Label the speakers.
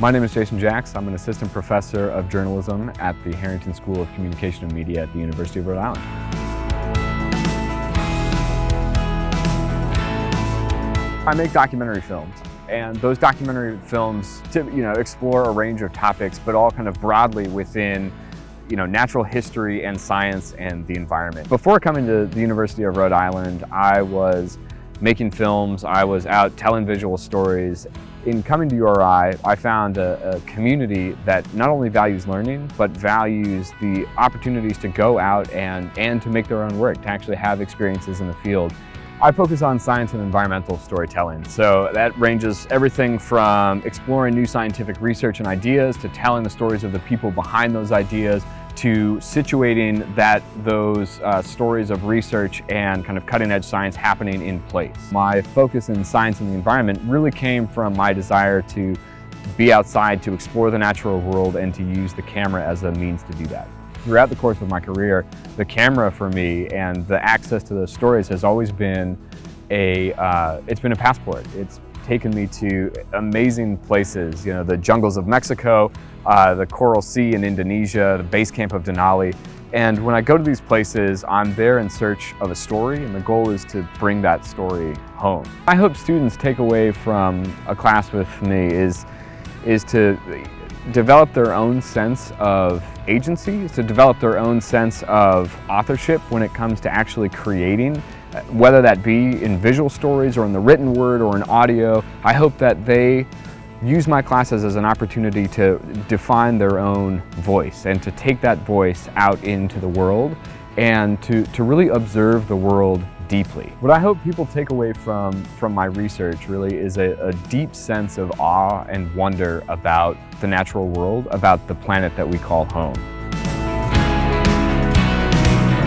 Speaker 1: My name is Jason Jaacks. I'm an assistant professor of journalism at the Harrington School of Communication and Media at the University of Rhode Island. I make documentary films and those documentary films you know explore a range of topics but all kind of broadly within you know natural history and science and the environment. Before coming to the University of Rhode Island I was making films, I was out telling visual stories. In coming to URI, I found a, a, community that not only values learning, but values the opportunities to go out and, and to make their own work, to actually have experiences in the field. I focus on science and environmental storytelling. So that ranges everything from exploring new scientific research and ideas to telling the stories of the people behind those ideas to situating that those uh, stories of research and kind of cutting edge science happening in place. My focus in science and the environment really came from my desire to be outside to explore the natural world and to use the camera as a means to do that. Throughout the course of my career, the camera for me and the access to those stories has always been a, uh, it's been a passport. It's taken me to amazing places, you know, the jungles of Mexico, uh, the Coral Sea in Indonesia, the base camp of Denali. And when I go to these places, I'm there in search of a story, and the goal is to bring that story home. I hope students take away from a class with me is, is to develop their own sense of agency, to develop their own sense of authorship when it comes to actually creating uh, whether that be in visual stories or in the written word or in audio. I hope that they use my classes as an opportunity to define their own voice and to take that voice out into the world and to, to really observe the world deeply. What I hope people take away from, from my research really is a, a deep sense of awe and wonder about the natural world, about the planet that we call home.